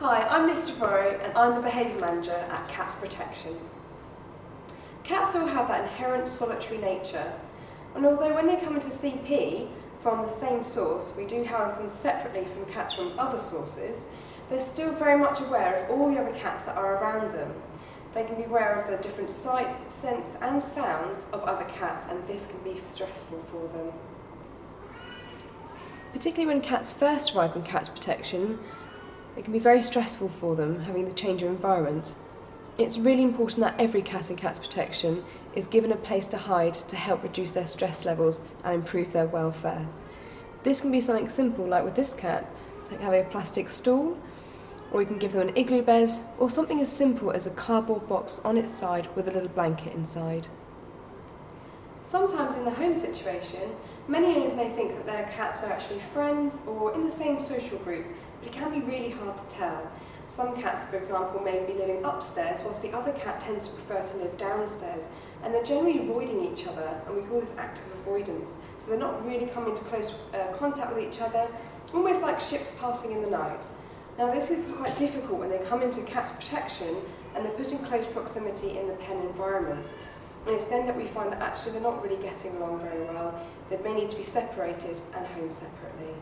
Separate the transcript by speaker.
Speaker 1: Hi, I'm Nicky Trevorrow and I'm the Behaviour Manager at Cats Protection. Cats still have that inherent solitary nature and although when they come into CP from the same source, we do house them separately from cats from other sources, they're still very much aware of all the other cats that are around them. They can be aware of the different sights, scents and sounds of other cats and this can be stressful for them. Particularly when cats first arrive in Cats Protection, it can be very stressful for them having the change of environment. It's really important that every cat in Cats Protection is given a place to hide to help reduce their stress levels and improve their welfare. This can be something simple like with this cat, it's like having a plastic stool, or you can give them an igloo bed, or something as simple as a cardboard box on its side with a little blanket inside. Sometimes in the home situation, many owners may think that their cats are actually friends or in the same social group but it can be really hard to tell. Some cats, for example, may be living upstairs whilst the other cat tends to prefer to live downstairs and they're generally avoiding each other and we call this active avoidance. So they're not really coming into close uh, contact with each other, almost like ships passing in the night. Now this is quite difficult when they come into Cats Protection and they're put in close proximity in the pen environment. And it's then that we find that actually they're not really getting along very well. They may need to be separated and home separately.